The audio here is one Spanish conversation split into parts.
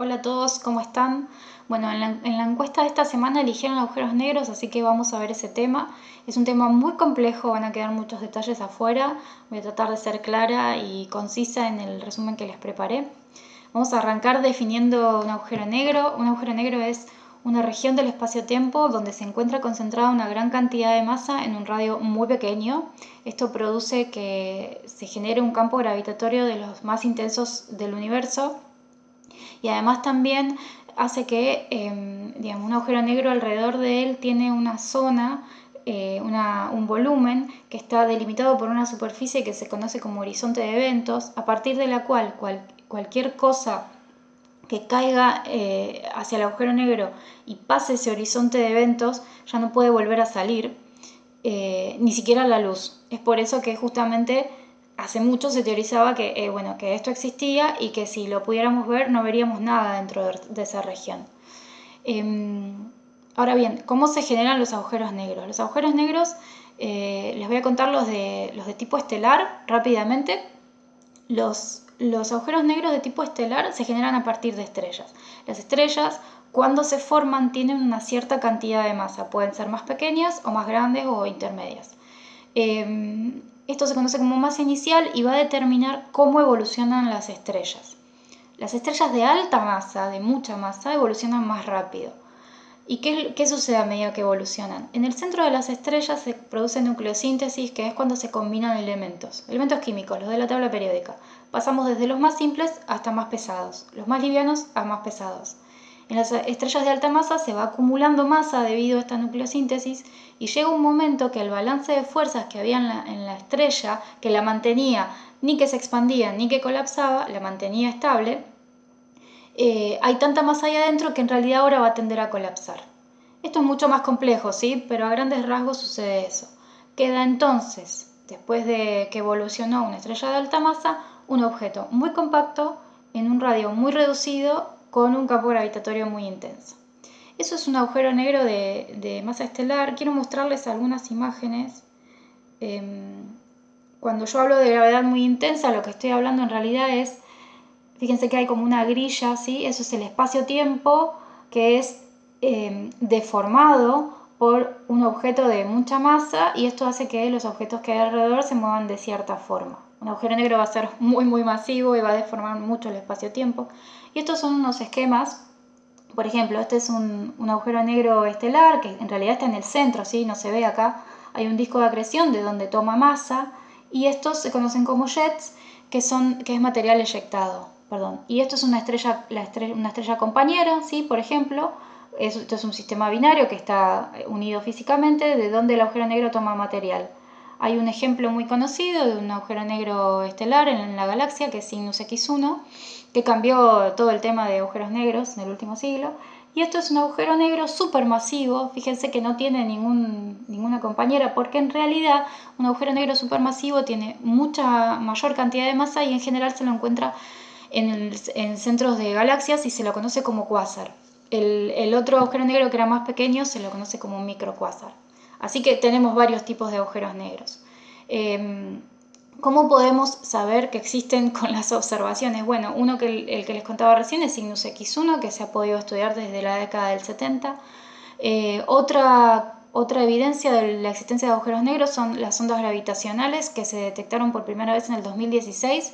Hola a todos, ¿cómo están? Bueno, en la, encuesta de esta semana eligieron agujeros negros, así que vamos a ver ese tema. Es un tema muy complejo, van a quedar muchos detalles afuera. Voy a tratar de ser clara y concisa en el resumen que les preparé. Vamos a arrancar definiendo un agujero negro. Un agujero negro es una región del espacio-tiempo donde se encuentra concentrada una gran cantidad de masa en un radio muy pequeño. Esto produce que se genere un campo gravitatorio de los más intensos del universo y además también hace que em, digamos, un agujero negro alrededor de él tiene una zona, eh, un volumen que está delimitado por una superficie que se conoce como horizonte de eventos, a partir de la cual cualquier cosa que caiga eh, hacia el agujero negro y pase ese horizonte de eventos ya no puede volver a salir, eh, ni siquiera la luz. Es por eso que justamente hace mucho se teorizaba que, eh, bueno, que esto existía y que si lo pudiéramos ver no veríamos nada dentro de, esa región. Em, ahora bien, ¿cómo se generan los agujeros negros? Los agujeros negros, eh, les voy a contar los de, los de tipo estelar rápidamente. Los, los agujeros negros de tipo estelar se generan a partir de estrellas. Las estrellas, cuando se forman, tienen una cierta cantidad de masa. Pueden ser más pequeñas o más grandes o intermedias. Em, esto se conoce como masa inicial y va a determinar cómo evolucionan las estrellas. Las estrellas de alta masa, de mucha masa, evolucionan más rápido. ¿Y qué, sucede a medida que evolucionan? En el centro de las estrellas se produce nucleosíntesis, que es cuando se combinan elementos, elementos químicos, los de la tabla periódica. Pasamos desde los más simples hasta más pesados, los más livianos a más pesados. En las estrellas de alta masa se va acumulando masa debido a esta nucleosíntesis y llega un momento que el balance de fuerzas que había en la, estrella, que la mantenía ni que se expandía ni que colapsaba, la mantenía estable, eh, hay tanta masa ahí adentro que en realidad ahora va a tender a colapsar. Esto es mucho más complejo, ¿sí? Pero a grandes rasgos sucede eso. Queda entonces, después de que evolucionó una estrella de alta masa, un objeto muy compacto en un radio muy reducido con un campo gravitatorio muy intenso. Eso es un agujero negro de, masa estelar. Quiero mostrarles algunas imágenes. Em, cuando yo hablo de gravedad muy intensa, lo que estoy hablando en realidad es, fíjense que hay como una grilla, ¿sí? eso es el espacio-tiempo que es em, deformado por un objeto de mucha masa y esto hace que los objetos que hay alrededor se muevan de cierta forma. Un agujero negro va a ser muy muy masivo y va a deformar mucho el espacio-tiempo. Y estos son unos esquemas, por ejemplo, este es un, agujero negro estelar que en realidad está en el centro, ¿sí? no se ve acá. Hay un disco de acreción de donde toma masa y estos se conocen como jets, que, son, que es material eyectado. Perdón. Y esto es una estrella, una estrella compañera, ¿sí? por ejemplo, esto es un sistema binario que está unido físicamente, de donde el agujero negro toma material. Hay un ejemplo muy conocido de un agujero negro estelar en la galaxia, que es Cygnus X1, que cambió todo el tema de agujeros negros en el último siglo. Y esto es un agujero negro supermasivo, fíjense que no tiene ninguna compañera, porque en realidad un agujero negro supermasivo tiene mucha mayor cantidad de masa y en general se lo encuentra en, en centros de galaxias y se lo conoce como cuásar. El, el, otro agujero negro que era más pequeño se lo conoce como microcuásar. Así que tenemos varios tipos de agujeros negros. Em, ¿Cómo podemos saber que existen con las observaciones? Bueno, uno que el, que les contaba recién es Cygnus X1, que se ha podido estudiar desde la década del 70. Eh, otra, otra evidencia de la existencia de agujeros negros son las ondas gravitacionales que se detectaron por primera vez en el 2016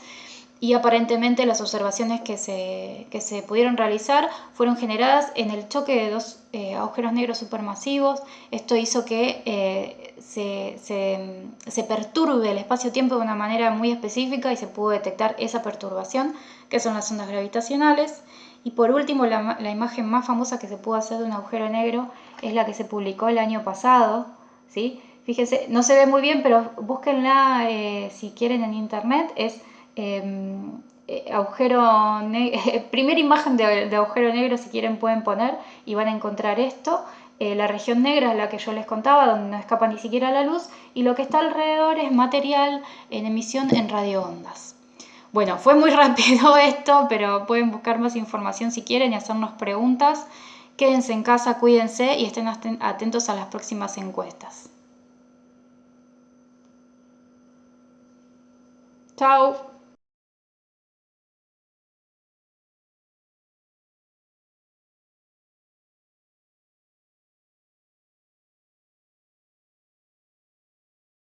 y aparentemente las observaciones que se, se pudieron realizar fueron generadas en el choque de dos eh, agujeros negros supermasivos. Esto hizo que eh, se, se, perturbe el espacio-tiempo de una manera muy específica y se pudo detectar esa perturbación, que son las ondas gravitacionales. Y por último, la, la imagen más famosa que se pudo hacer de un agujero negro es la que se publicó el año pasado. ¿sí? Fíjense, no se ve muy bien, pero búsquenla eh, si quieren en internet. Es eh, agujero primera imagen de, agujero negro si quieren pueden poner y van a encontrar esto. Eh, la región negra es la que yo les contaba, donde no escapa ni siquiera la luz, y lo que está alrededor es material en emisión en radioondas. Bueno, fue muy rápido esto, pero pueden buscar más información si quieren y hacernos preguntas. Quédense en casa, cuídense y estén atentos a las próximas encuestas. Chao.